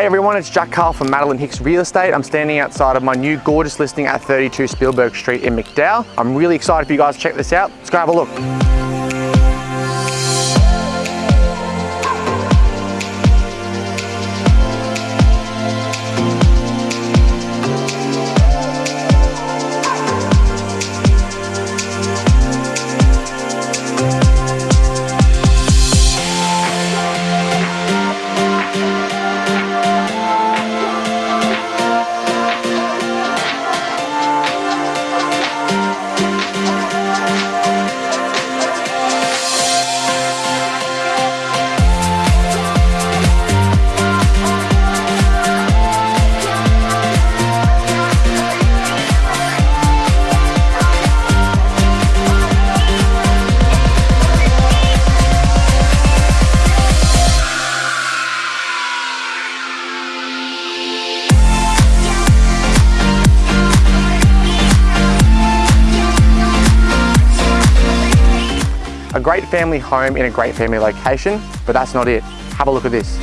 Hey everyone, it's Jack Carl from Madeline Hicks Real Estate. I'm standing outside of my new gorgeous listing at 32 Spielberg Street in McDowell. I'm really excited for you guys to check this out. Let's go have a look. A great family home in a great family location, but that's not it. Have a look at this.